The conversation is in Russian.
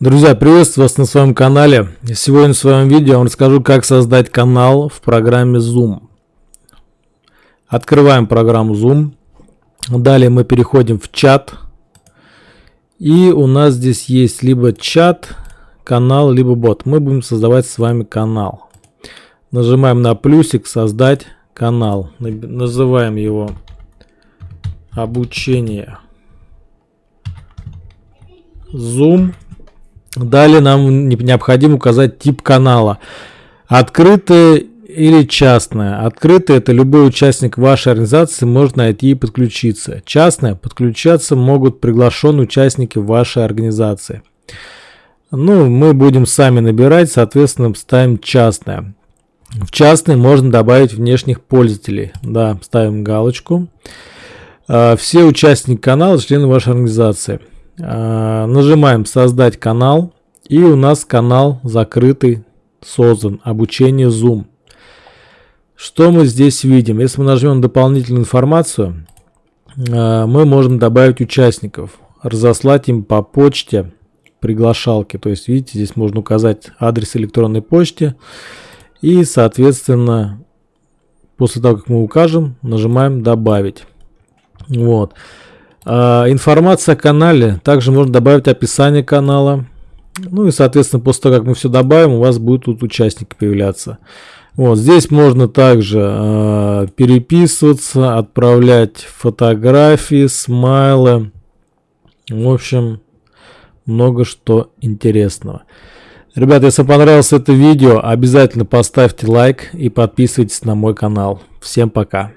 Друзья, приветствую вас на своем канале. Сегодня в своем видео я вам расскажу, как создать канал в программе Zoom. Открываем программу Zoom. Далее мы переходим в чат. И у нас здесь есть либо чат, канал, либо бот. Мы будем создавать с вами канал. Нажимаем на плюсик «Создать канал». Называем его «Обучение». Zoom. Далее нам необходимо указать тип канала. Открытое или частное. Открытое это любой участник вашей организации может найти и подключиться. Частное подключаться могут приглашенные участники вашей организации. Ну, мы будем сами набирать, соответственно, ставим частное. В частный можно добавить внешних пользователей. Да, ставим галочку. А, все участники канала члены вашей организации. А, нажимаем создать канал и у нас канал закрытый создан. Обучение zoom. Что мы здесь видим? Если мы нажмем дополнительную информацию а, мы можем добавить участников разослать им по почте приглашалки. То есть видите здесь можно указать адрес электронной почты. И соответственно после того как мы укажем нажимаем добавить вот информация о канале. Также можно добавить описание канала. Ну и, соответственно, после того, как мы все добавим, у вас будут тут участники появляться. Вот здесь можно также э, переписываться, отправлять фотографии, смайлы. В общем, много что интересного. Ребята, если понравилось это видео, обязательно поставьте лайк и подписывайтесь на мой канал. Всем пока.